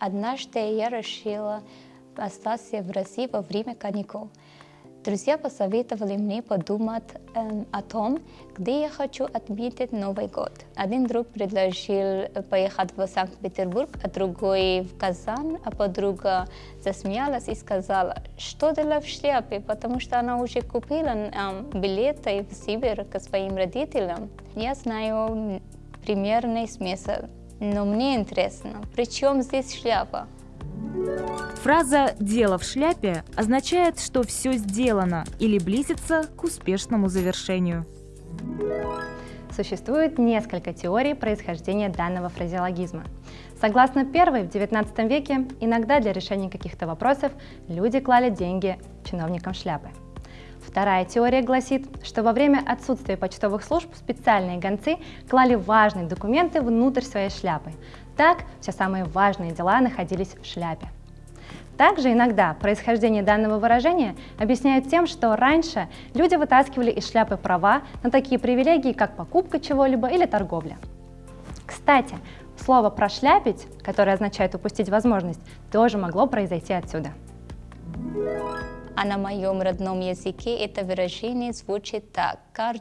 Однажды я решила остаться в России во время каникул. Друзья посоветовали мне подумать эм, о том, где я хочу отметить Новый год. Один друг предложил поехать в Санкт-Петербург, а другой в Казань, а подруга засмеялась и сказала, что делать в шляпе, потому что она уже купила эм, билеты в Сибирь к своим родителям. Я знаю примерный смысл, но мне интересно, при чем здесь шляпа? Фраза «дело в шляпе» означает, что все сделано или близится к успешному завершению. Существует несколько теорий происхождения данного фразеологизма. Согласно первой, в XIX веке иногда для решения каких-то вопросов люди клали деньги чиновникам шляпы. Вторая теория гласит, что во время отсутствия почтовых служб специальные гонцы клали важные документы внутрь своей шляпы. Так, все самые важные дела находились в шляпе. Также иногда происхождение данного выражения объясняют тем, что раньше люди вытаскивали из шляпы права на такие привилегии, как покупка чего-либо или торговля. Кстати, слово «прошляпить», которое означает упустить возможность, тоже могло произойти отсюда. А на моем родном языке это выражение звучит так – «кар